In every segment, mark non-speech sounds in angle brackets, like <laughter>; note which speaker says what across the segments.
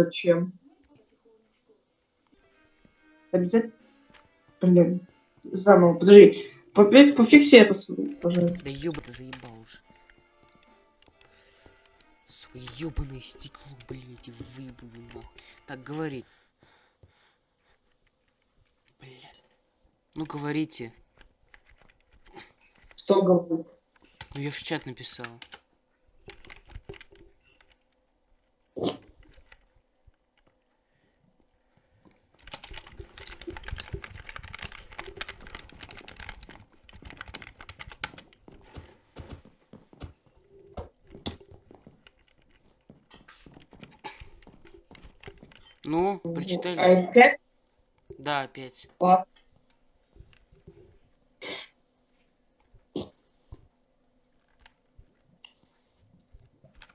Speaker 1: Зачем? Обязательно. Блин. Заново, подожди. Пофикси это, пожалуйста.
Speaker 2: Да ёба ты заебал уже. Сука, ёбаное стекло, блядь, и выебу его нахуй. Так, говори. Блядь. Ну, говорите.
Speaker 1: Что говорит?
Speaker 2: Ну, я в чат написал. Ну, прочитали?
Speaker 1: А, опять?
Speaker 2: Да, опять.
Speaker 1: Ладно.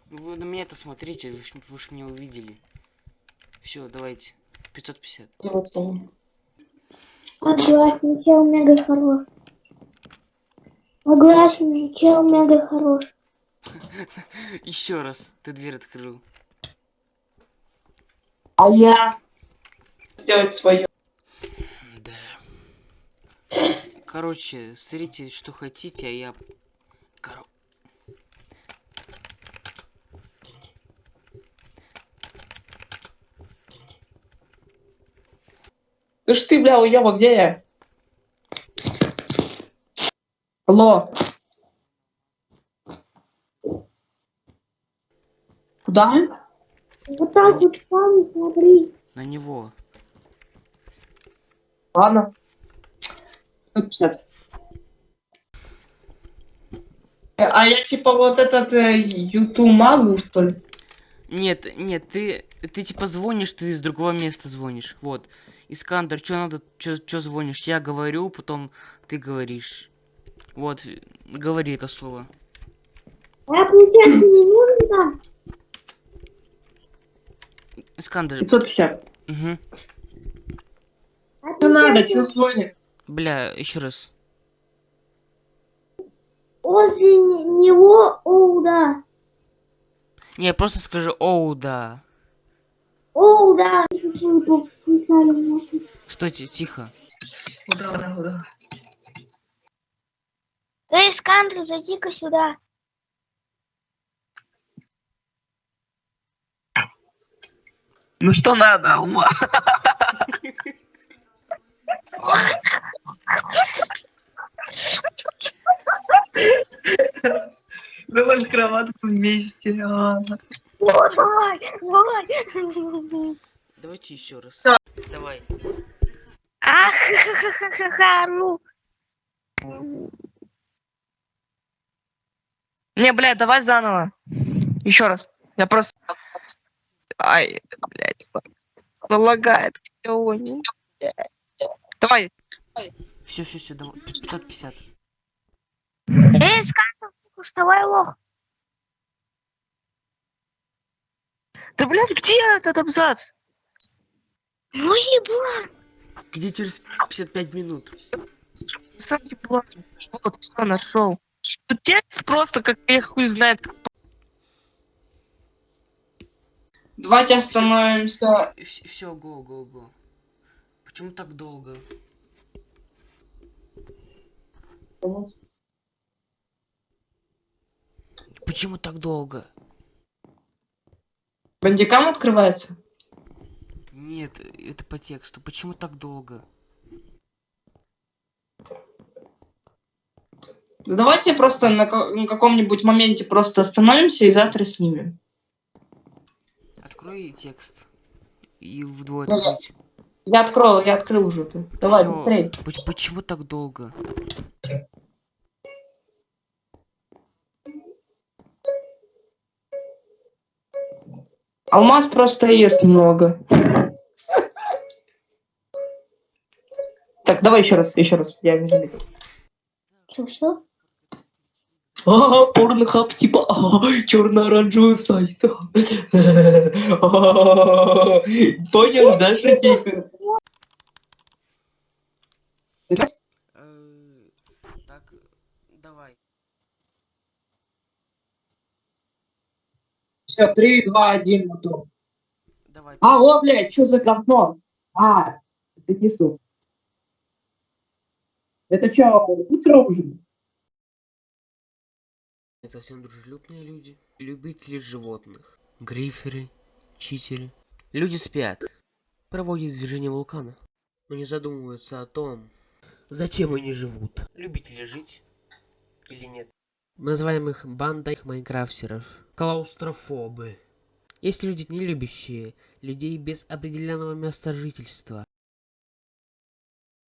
Speaker 2: Ну, Вы на меня это смотрите, вы вы ж меня увидели. Все, давайте. 550.
Speaker 1: Вот он.
Speaker 3: Согласен, чел мега хорош. Согласен, чел мега хорош. <laughs>
Speaker 2: Еще раз, ты дверь открыл.
Speaker 1: А я делать свое.
Speaker 2: Да. Короче, смотрите, что хотите, а я... Коро...
Speaker 1: Ты ж ты, бля, уёба, где я? Алло. Куда?
Speaker 3: Вот так вот сам смотри.
Speaker 2: На него.
Speaker 1: Ладно. 150. Э, А я типа вот этот э, юту магу, что ли?
Speaker 2: Нет, нет, ты, ты типа звонишь, ты из другого места звонишь. Вот. Искандер, что надо, что звонишь? Я говорю, потом ты говоришь. Вот, говори это слово.
Speaker 3: А не нужно там?
Speaker 2: Искандер,
Speaker 1: 550.
Speaker 2: угу.
Speaker 3: А
Speaker 1: Что надо, что звонишь?
Speaker 2: Бля, еще раз.
Speaker 3: Возле не- него, оу, да.
Speaker 2: Не, просто скажи, оу, да.
Speaker 3: Оу, да. Включали нахуй.
Speaker 2: Что, ти- тихо.
Speaker 1: Куда, куда, куда?
Speaker 3: Эй, Скандр, зайди-ка сюда.
Speaker 1: Ну что надо, ума? Давай кроватку вместе.
Speaker 3: давай, давай.
Speaker 2: Давайте еще раз.
Speaker 1: Да.
Speaker 2: Давай.
Speaker 3: Ах, ха-ха-ха-ха, ну.
Speaker 4: Не, блядь, давай заново. Еще раз. Я просто... Ай, блядь. Залагает. Не- Давай.
Speaker 2: Все, все, все, давай. 550.
Speaker 3: Эй, сука, вставай, лох.
Speaker 4: Да, блядь, где этот абзац?
Speaker 3: Ну, еблан.
Speaker 2: Где через 55 минут?
Speaker 4: Сам не плачь. Вот, все, нашел. Текст просто, как я хуй знает.
Speaker 1: Давайте остановимся.
Speaker 2: Все, го, го, го. Почему так долго? Почему так долго?
Speaker 1: Бандикам открывается?
Speaker 2: Нет, это по тексту. Почему так долго?
Speaker 1: Да давайте просто на, на каком-нибудь моменте просто остановимся и завтра снимем.
Speaker 2: Открой текст. И вдвое
Speaker 1: Да-да.
Speaker 2: открыть.
Speaker 1: Я открыл, я открыл уже ты. Давай,
Speaker 2: Всё.
Speaker 1: быстрее.
Speaker 2: Поч- Почему так долго?
Speaker 1: Алмаз просто ест много. Так, давай еще раз, еще раз. Я не заметил.
Speaker 3: Что, что?
Speaker 1: А, порнохаб, типа, а, черно-оранжевый сайт. А, Понял, да, шутейка?
Speaker 2: Э, Так, давай.
Speaker 1: Все, три, два, один, мотор.
Speaker 2: Давай.
Speaker 1: Алло, блядь, что за говно? А, это не сон. Это что, утро уже?
Speaker 2: Это совсем дружелюбные люди, любители животных, гриферы, читеры. Люди спят, проводят движение вулкана, но не задумываются о том, зачем они живут. Любите ли жить или нет? Мы называем их бандой майнкрафтеров. Клаустрофобы. Есть люди, не любящие людей без определенного места жительства.